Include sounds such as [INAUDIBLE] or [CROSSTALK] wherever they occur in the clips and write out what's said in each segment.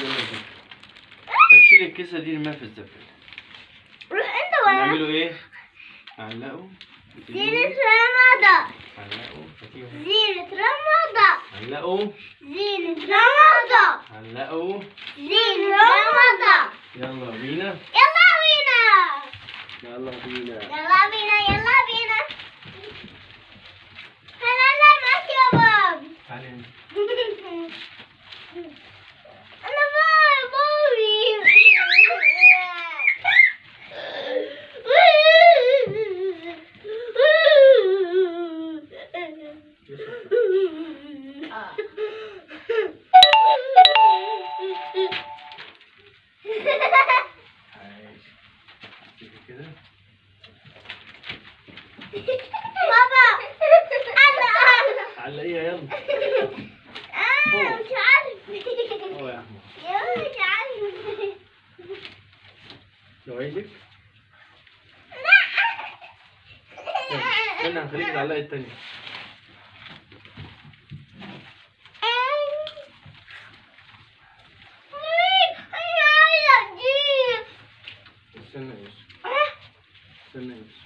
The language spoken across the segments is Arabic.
يلا بينا طب شيل الكيسة دي ارميها في الزبالة روح انت ولا نعمله إيه؟ علقوا زينة رمضان هاتيهم. زينة رمضان علقوا زينة رمضان علقوا بابا أنا أنا علقيها يلا. أنا مش عارف. هو يا أحمد. يا مش عارف. لو عايزك. استنى هخليك تعلقي التانية. استنى يا يوسف استنى يا يوسف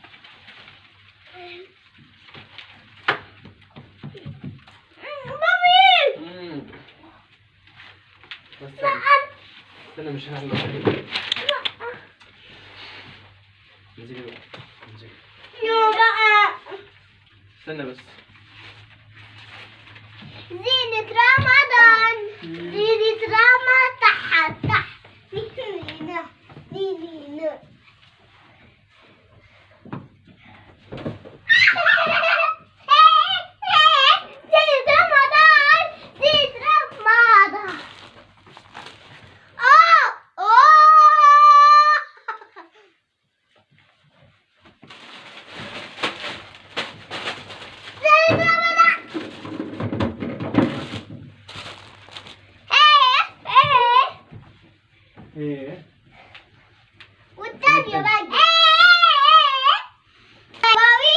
مم. بس استنى مش هعلق انزلي بقى انزلي. استنى بس. زينة رمضان. زينة رمضان تحت تحت زينة زينة زينة رمضان زينة رمضان أوه أوه زينة رمضان إيه إيه إيه والتانية بقى إيه بابي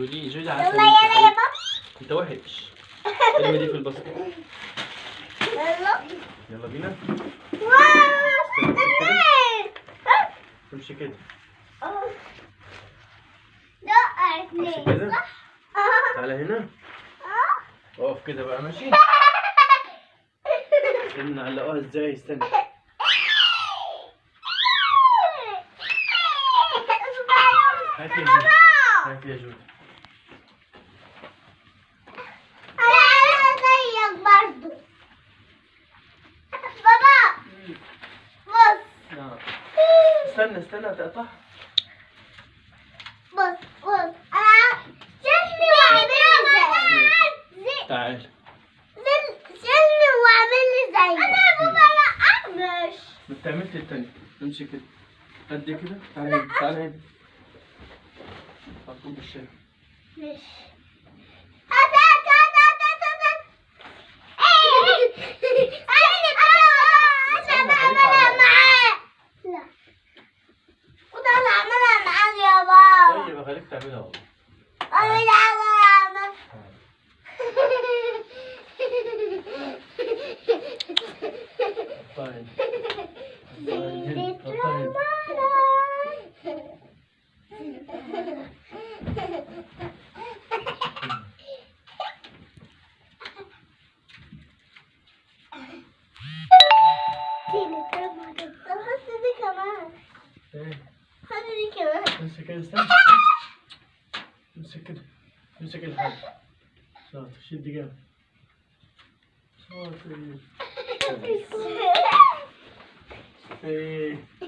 يلا يا جودي جودي يلا يلا يا بابي. أنت وحش. [LAUGHS] ارمي دي في الباسكت. يلا. يلا بينا. واو امشي كده. اثنين كده. صح؟ تعالى هنا. أقف كده بقى ماشي؟ [LAUGHS] استنى نعلقوها إزاي؟ استنى. هات يا جودي هات يا جودي أنا زيك برضو بابا بص آه. استنى استنى تقطع بص بص أنا شلني واعمل لي زي تعال شلني واعمل لي زي أنا يا بابا لا مش ما بتعملش التاني. امشي كده. قد كده؟ تعالى هنا تعالى هنا. هتكون بالشارع مش دي كمان ايه [LAUGHS] حط دي كمان امسك كده استنى امسك كده امسك الحاجة شاطر شد جامد شاطر ايه [LAUGHS]